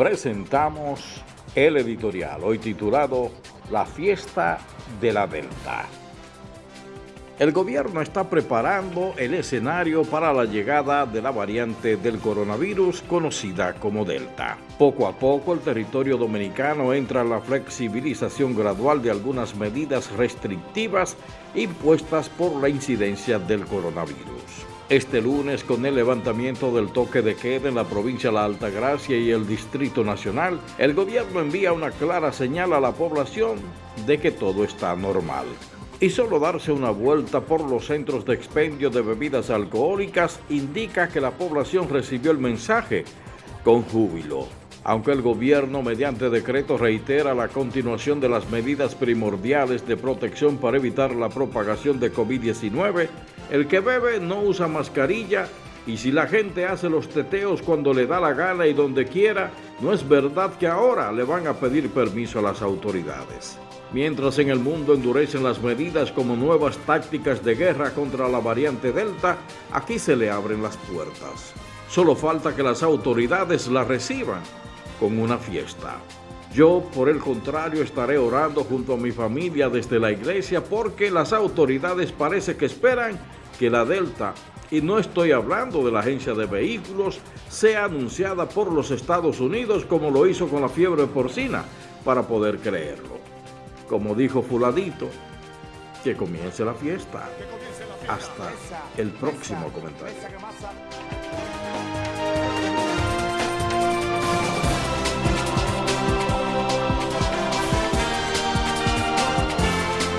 presentamos el editorial, hoy titulado La fiesta de la Delta. El gobierno está preparando el escenario para la llegada de la variante del coronavirus conocida como Delta. Poco a poco el territorio dominicano entra en la flexibilización gradual de algunas medidas restrictivas impuestas por la incidencia del coronavirus. Este lunes, con el levantamiento del toque de queda en la provincia de La Altagracia y el Distrito Nacional, el gobierno envía una clara señal a la población de que todo está normal. Y solo darse una vuelta por los centros de expendio de bebidas alcohólicas indica que la población recibió el mensaje con júbilo. Aunque el gobierno mediante decreto reitera la continuación de las medidas primordiales de protección para evitar la propagación de COVID-19, el que bebe no usa mascarilla y si la gente hace los teteos cuando le da la gana y donde quiera, no es verdad que ahora le van a pedir permiso a las autoridades. Mientras en el mundo endurecen las medidas como nuevas tácticas de guerra contra la variante Delta, aquí se le abren las puertas. Solo falta que las autoridades la reciban con una fiesta. Yo, por el contrario, estaré orando junto a mi familia desde la iglesia porque las autoridades parece que esperan que la Delta, y no estoy hablando de la agencia de vehículos, sea anunciada por los Estados Unidos como lo hizo con la fiebre porcina, para poder creerlo. Como dijo fuladito, que comience la fiesta. Hasta el próximo comentario.